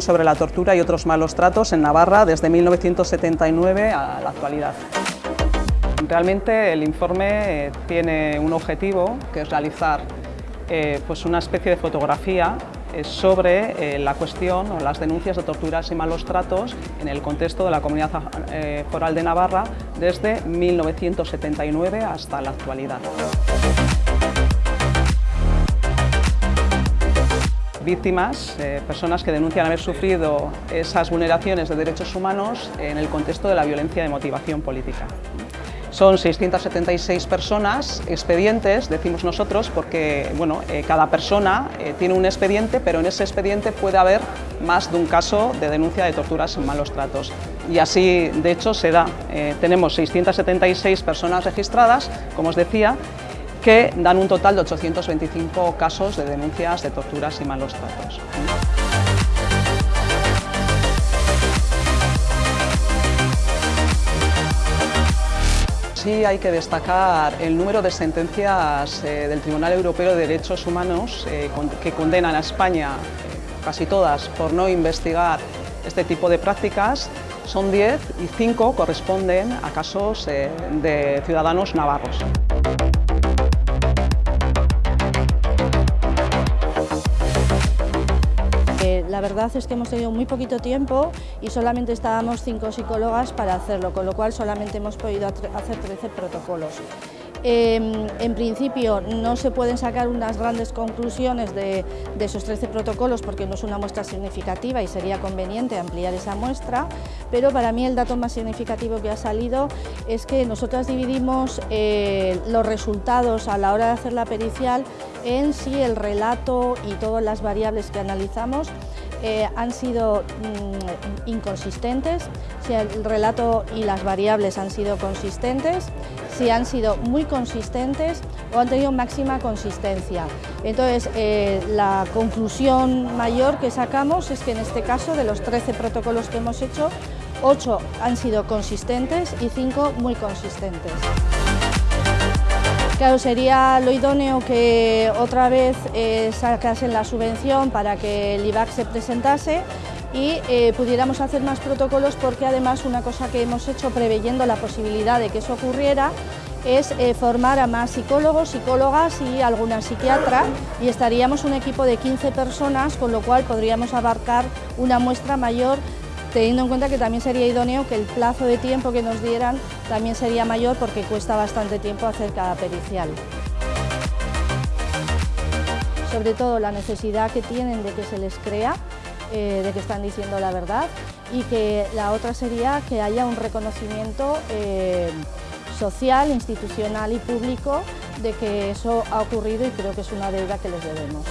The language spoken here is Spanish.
sobre la tortura y otros malos tratos en Navarra desde 1979 a la actualidad. Realmente el informe eh, tiene un objetivo que es realizar eh, pues una especie de fotografía eh, sobre la cuestión o las denuncias de torturas y malos tratos en el contexto de la Comunidad Foral de Navarra desde 1979 hasta la actualidad. Víctimas, personas que denuncian haber sufrido esas vulneraciones de derechos humanos en el contexto de la violencia de motivación política. Son 676 personas, expedientes, decimos nosotros, porque bueno, eh, cada persona eh, tiene un expediente, pero en ese expediente puede haber más de un caso de denuncia de torturas y malos tratos. Y así, de hecho, se da. Eh, tenemos 676 personas registradas, como os decía, que dan un total de 825 casos de denuncias de torturas y malos tratos. Sí hay que destacar el número de sentencias eh, del Tribunal Europeo de Derechos Humanos eh, que condenan a España, eh, casi todas, por no investigar este tipo de prácticas. Son 10 y 5 corresponden a casos de ciudadanos navarros. Verdad es que hemos tenido muy poquito tiempo y solamente estábamos cinco psicólogas para hacerlo, con lo cual solamente hemos podido hacer 13 protocolos. Em, en principio no se pueden sacar unas grandes conclusiones de, esos 13 protocolos porque no es una muestra significativa y sería conveniente ampliar esa muestra, pero para mí el dato más significativo que ha salido es que nosotras dividimos eh, los resultados a la hora de hacer la pericial en sí el relato y todas las variables que analizamos eh, han sido mm, inconsistentes, si el relato y las variables han sido consistentes, si han sido muy consistentes o han tenido máxima consistencia. Entonces, eh, la conclusión mayor que sacamos es que en este caso, de los 13 protocolos que hemos hecho, 8 han sido consistentes y 5 muy consistentes. Claro, sería lo idóneo que otra vez eh, sacasen la subvención para que el IVAC se presentase y eh, pudiéramos hacer más protocolos porque además una cosa que hemos hecho preveyendo la posibilidad de que eso ocurriera es eh, formar a más psicólogos, psicólogas y alguna psiquiatra y estaríamos un equipo de 15 personas con lo cual podríamos abarcar una muestra mayor teniendo en cuenta que también sería idóneo que el plazo de tiempo que nos dieran también sería mayor porque cuesta bastante tiempo hacer cada pericial. Sobre todo la necesidad que tienen de que se les crea, eh, de que están diciendo la verdad y que la otra sería que haya un reconocimiento eh, social, institucional y público de que eso ha ocurrido y creo que es una deuda que les debemos.